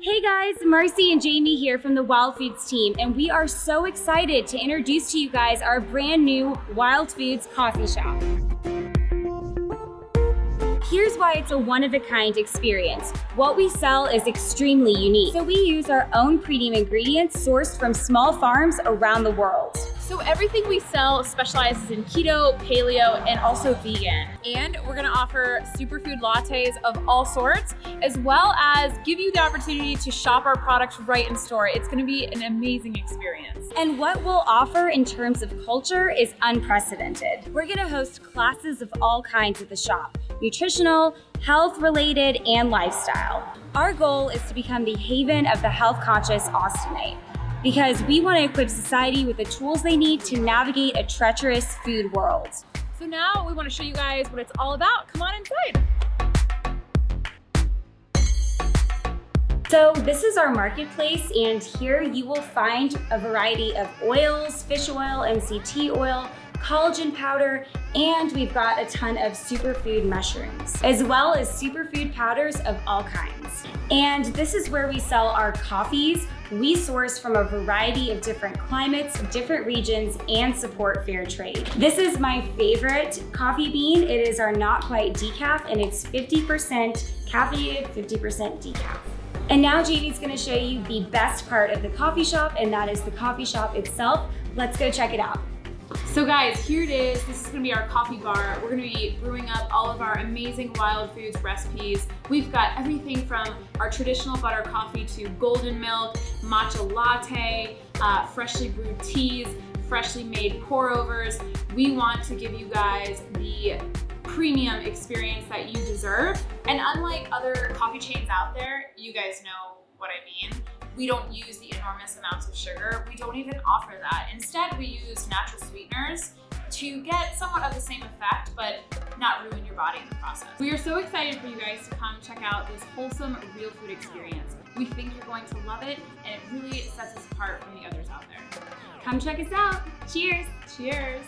Hey guys, Marcy and Jamie here from the Wild Foods team, and we are so excited to introduce to you guys our brand new Wild Foods coffee shop. Here's why it's a one-of-a-kind experience. What we sell is extremely unique. So we use our own premium ingredients sourced from small farms around the world. So everything we sell specializes in keto, paleo, and also vegan. And we're gonna offer superfood lattes of all sorts, as well as give you the opportunity to shop our products right in store. It's gonna be an amazing experience. And what we'll offer in terms of culture is unprecedented. We're gonna host classes of all kinds at the shop, nutritional, health related, and lifestyle. Our goal is to become the haven of the health conscious Austinite because we want to equip society with the tools they need to navigate a treacherous food world. So now we want to show you guys what it's all about. Come on inside. So this is our marketplace and here you will find a variety of oils, fish oil, MCT oil, collagen powder, and we've got a ton of superfood mushrooms, as well as superfood powders of all kinds. And this is where we sell our coffees. We source from a variety of different climates, different regions, and support fair trade. This is my favorite coffee bean. It is our not quite decaf, and it's 50% caffeinated, 50% decaf. And now Jamie's gonna show you the best part of the coffee shop, and that is the coffee shop itself. Let's go check it out. So guys, here it is. This is gonna be our coffee bar. We're gonna be brewing up all of our amazing wild foods recipes. We've got everything from our traditional butter coffee to golden milk, matcha latte, uh, freshly brewed teas, freshly made pour overs. We want to give you guys the premium experience that you deserve. And unlike other coffee chains out there, you guys know what I mean. We don't use the enormous amounts of sugar. We don't even offer that. Instead, we use natural sweeteners to get somewhat of the same effect, but not ruin your body in the process. We are so excited for you guys to come check out this wholesome real food experience. We think you're going to love it, and it really sets us apart from the others out there. Come check us out. Cheers. Cheers.